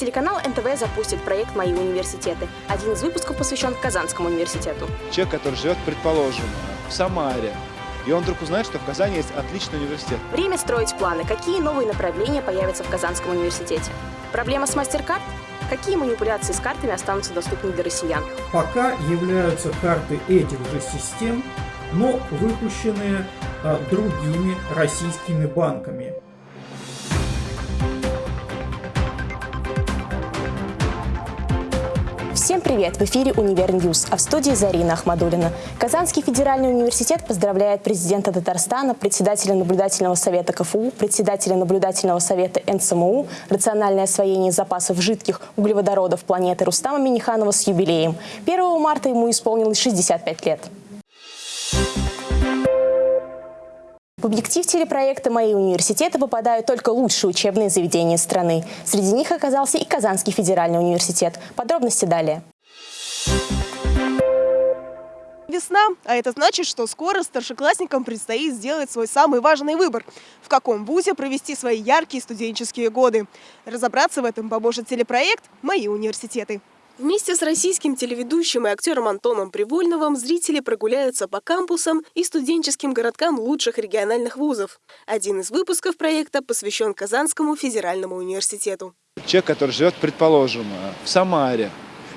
Телеканал НТВ запустит проект «Мои университеты». Один из выпусков посвящен Казанскому университету. Человек, который живет, предположим, в Самаре, и он вдруг узнает, что в Казани есть отличный университет. Время строить планы. Какие новые направления появятся в Казанском университете? Проблема с мастер-карт? Какие манипуляции с картами останутся доступны для россиян? Пока являются карты этих же систем, но выпущенные а, другими российскими банками. Всем привет! В эфире «Univer News», а в студии Зарина Ахмадулина. Казанский федеральный университет поздравляет президента Татарстана, председателя наблюдательного совета КФУ, председателя наблюдательного совета НЦМУ, рациональное освоение запасов жидких углеводородов планеты Рустама Миниханова с юбилеем. 1 марта ему исполнилось 65 лет. В объектив телепроекта «Мои университеты» попадают только лучшие учебные заведения страны. Среди них оказался и Казанский федеральный университет. Подробности далее. Весна, а это значит, что скоро старшеклассникам предстоит сделать свой самый важный выбор – в каком вузе провести свои яркие студенческие годы. Разобраться в этом поможет телепроект «Мои университеты». Вместе с российским телеведущим и актером Антоном Привольновым зрители прогуляются по кампусам и студенческим городкам лучших региональных вузов. Один из выпусков проекта посвящен Казанскому федеральному университету. Человек, который живет, предположим, в Самаре,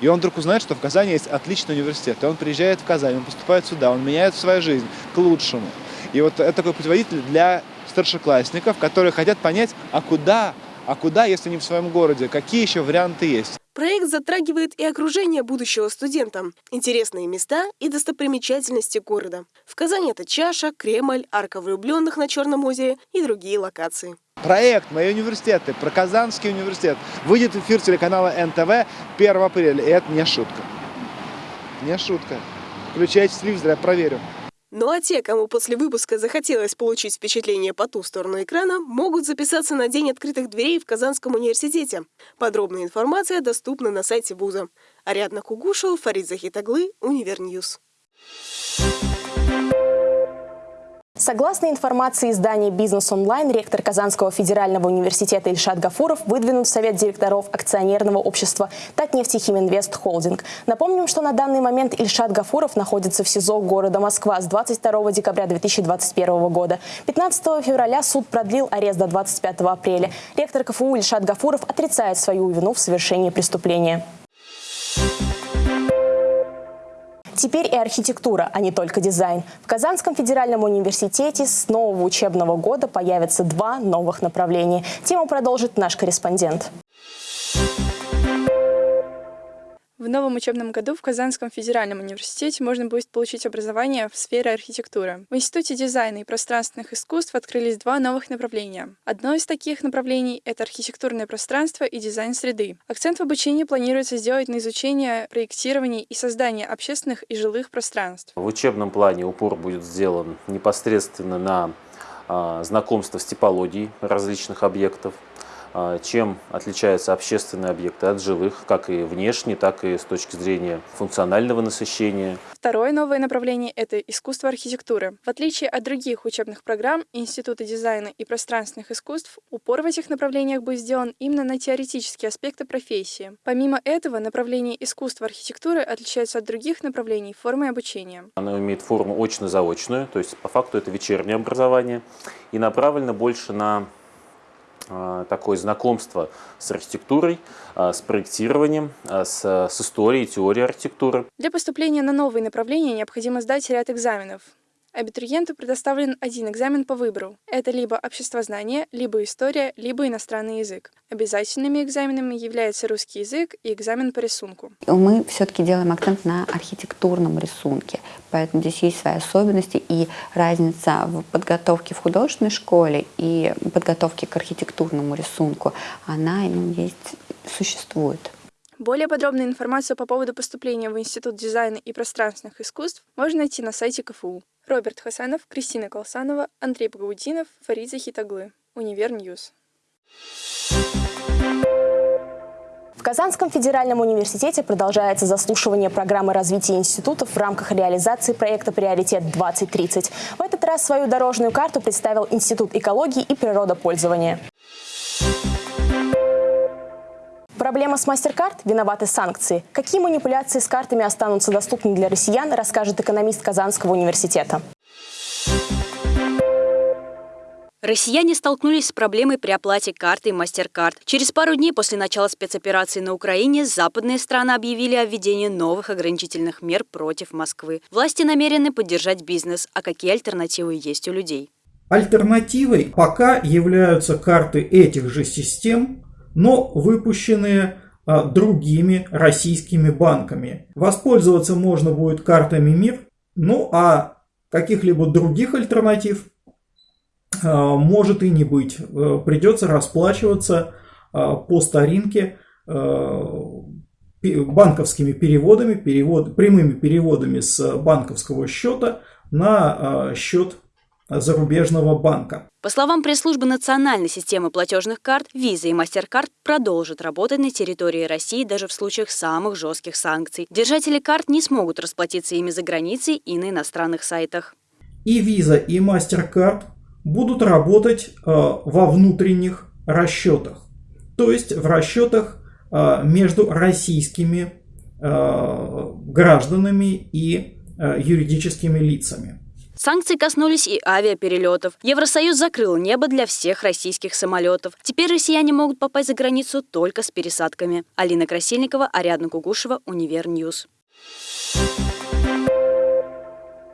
и он вдруг узнает, что в Казани есть отличный университет, и он приезжает в Казань, он поступает сюда, он меняет свою жизнь к лучшему. И вот это такой путеводитель для старшеклассников, которые хотят понять, а куда, а куда, если не в своем городе, какие еще варианты есть. Проект затрагивает и окружение будущего студента, интересные места и достопримечательности города. В Казани это Чаша, Кремль, Арка влюбленных на Черном озере и другие локации. Проект «Мои университеты» про Казанский университет выйдет в эфир телеканала НТВ 1 апреля. И это не шутка. Не шутка. Включайте телевизор, я проверю. Ну а те, кому после выпуска захотелось получить впечатление по ту сторону экрана, могут записаться на День открытых дверей в Казанском университете. Подробная информация доступна на сайте вуза. Ариадна Кугушева, Фарид Захитаглы, Univer News. Согласно информации издания «Бизнес онлайн», ректор Казанского федерального университета Ильшат Гафуров выдвинут в Совет директоров акционерного общества «Татнефтехиминвест Холдинг». Напомним, что на данный момент Ильшат Гафуров находится в СИЗО города Москва с 22 декабря 2021 года. 15 февраля суд продлил арест до 25 апреля. Ректор КФУ Ильшат Гафуров отрицает свою вину в совершении преступления. Теперь и архитектура, а не только дизайн. В Казанском федеральном университете с нового учебного года появятся два новых направления. Тему продолжит наш корреспондент. В новом учебном году в Казанском федеральном университете можно будет получить образование в сфере архитектуры. В Институте дизайна и пространственных искусств открылись два новых направления. Одно из таких направлений — это архитектурное пространство и дизайн среды. Акцент в обучении планируется сделать на изучение, проектирование и создание общественных и жилых пространств. В учебном плане упор будет сделан непосредственно на а, знакомство с типологией различных объектов, чем отличаются общественные объекты от жилых, как и внешне, так и с точки зрения функционального насыщения. Второе новое направление – это искусство архитектуры. В отличие от других учебных программ Института дизайна и пространственных искусств, упор в этих направлениях будет сделан именно на теоретические аспекты профессии. Помимо этого, направление искусства архитектуры отличается от других направлений формой обучения. Оно имеет форму очно-заочную, то есть по факту это вечернее образование и направлено больше на а, такое знакомство с архитектурой, а, с проектированием, а, с, с историей, теорией архитектуры. Для поступления на новые направления необходимо сдать ряд экзаменов. Абитуриенту предоставлен один экзамен по выбору. Это либо обществознание, либо история, либо иностранный язык. Обязательными экзаменами являются русский язык и экзамен по рисунку. Мы все-таки делаем акцент на архитектурном рисунке, поэтому здесь есть свои особенности и разница в подготовке в художественной школе и подготовке к архитектурному рисунку, она ну, есть, существует. Более подробную информацию по поводу поступления в Институт дизайна и пространственных искусств можно найти на сайте КФУ. Роберт Хасанов, Кристина Колсанова, Андрей Пагаудинов, Фарид Захитаглы. Univer News. В Казанском федеральном университете продолжается заслушивание программы развития институтов в рамках реализации проекта «Приоритет-2030». В этот раз свою дорожную карту представил Институт экологии и природопользования. Проблема с MasterCard – виноваты санкции. Какие манипуляции с картами останутся доступны для россиян, расскажет экономист Казанского университета. Россияне столкнулись с проблемой при оплате картой MasterCard. Через пару дней после начала спецоперации на Украине западные страны объявили о введении новых ограничительных мер против Москвы. Власти намерены поддержать бизнес. А какие альтернативы есть у людей? Альтернативой пока являются карты этих же систем, но выпущенные а, другими российскими банками. Воспользоваться можно будет картами МИР, ну а каких-либо других альтернатив а, может и не быть. Э, придется расплачиваться а, по старинке банковскими переводами, перевод, прямыми переводами с банковского счета на счет зарубежного банка. По словам пресс-службы национальной системы платежных карт, Visa и MasterCard продолжат работать на территории России даже в случаях самых жестких санкций. Держатели карт не смогут расплатиться ими за границей и на иностранных сайтах. И Visa, и MasterCard будут работать э, во внутренних расчетах, то есть в расчетах э, между российскими э, гражданами и юридическими лицами. Санкции коснулись и авиаперелетов. Евросоюз закрыл небо для всех российских самолетов. Теперь россияне могут попасть за границу только с пересадками. Алина Красильникова, Ариадна Кугушева, Univer News.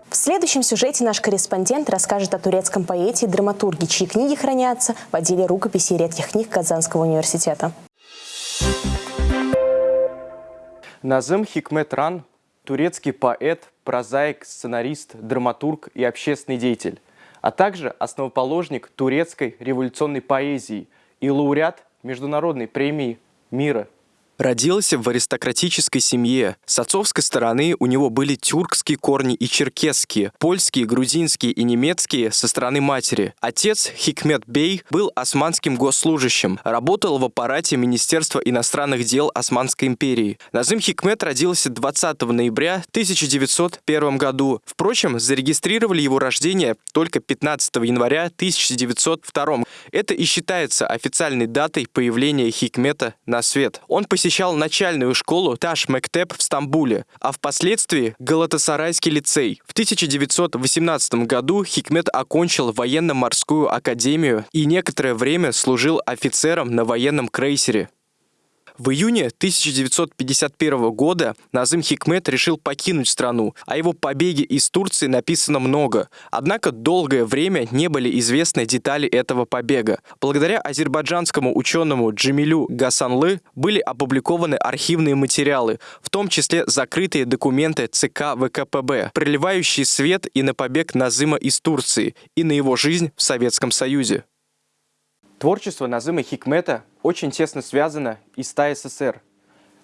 В следующем сюжете наш корреспондент расскажет о турецком поэте и драматурге, чьи книги хранятся в отделе рукописей и редких книг Казанского университета. Назым Хикметран – турецкий поэт, прозаик, сценарист, драматург и общественный деятель, а также основоположник турецкой революционной поэзии и лауреат Международной премии мира Родился в аристократической семье. С отцовской стороны у него были тюркские корни и черкесские, польские, грузинские и немецкие со стороны матери. Отец Хикмет Бей был османским госслужащим, работал в аппарате Министерства иностранных дел Османской империи. Назым Хикмет родился 20 ноября 1901 году. Впрочем, зарегистрировали его рождение только 15 января 1902. Это и считается официальной датой появления Хикмета на свет. Он посетил посещал начальную школу Таш Мектеп в Стамбуле, а впоследствии Галатасарайский лицей. В 1918 году Хикмет окончил военно-морскую академию и некоторое время служил офицером на военном крейсере. В июне 1951 года Назым Хикмет решил покинуть страну. О его побеге из Турции написано много. Однако долгое время не были известны детали этого побега. Благодаря азербайджанскому ученому Джамилю Гасанлы были опубликованы архивные материалы, в том числе закрытые документы ЦК ВКПБ, проливающие свет и на побег Назыма из Турции, и на его жизнь в Советском Союзе. Творчество Назыма Хикмета очень тесно связано и с ТАССР.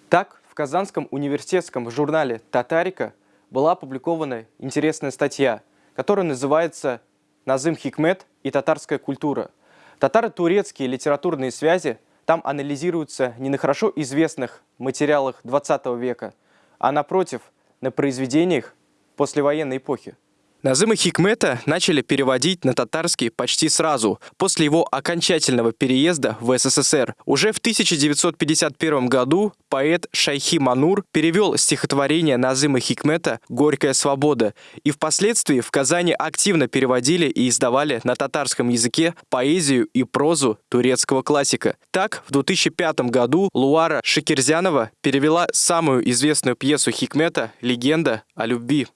Так, в Казанском университетском журнале «Татарика» была опубликована интересная статья, которая называется «Назым Хикмет и татарская культура». Татаро-турецкие литературные связи там анализируются не на хорошо известных материалах 20 века, а напротив, на произведениях послевоенной эпохи. Назыма Хикмета начали переводить на татарский почти сразу, после его окончательного переезда в СССР. Уже в 1951 году поэт Шайхи Манур перевел стихотворение Назыма Хикмета «Горькая свобода», и впоследствии в Казани активно переводили и издавали на татарском языке поэзию и прозу турецкого классика. Так, в 2005 году Луара Шикерзянова перевела самую известную пьесу Хикмета «Легенда о любви».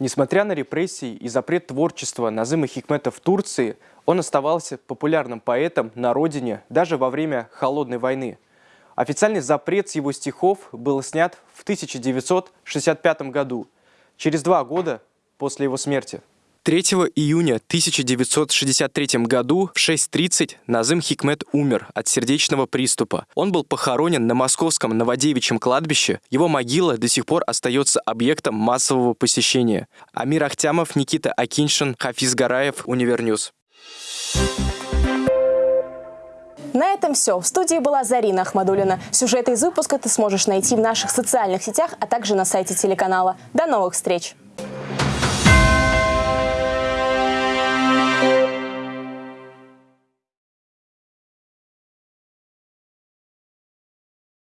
Несмотря на репрессии и запрет творчества Назыма Хикмета в Турции, он оставался популярным поэтом на родине даже во время Холодной войны. Официальный запрет с его стихов был снят в 1965 году, через два года после его смерти. 3 июня 1963 году в 6.30 Назым Хикмет умер от сердечного приступа. Он был похоронен на московском Новодевичьем кладбище. Его могила до сих пор остается объектом массового посещения. Амир Ахтямов, Никита Акиншин, Хафиз Гараев, Univer News. На этом все. В студии была Зарина Ахмадулина. Сюжеты из выпуска ты сможешь найти в наших социальных сетях, а также на сайте телеканала. До новых встреч!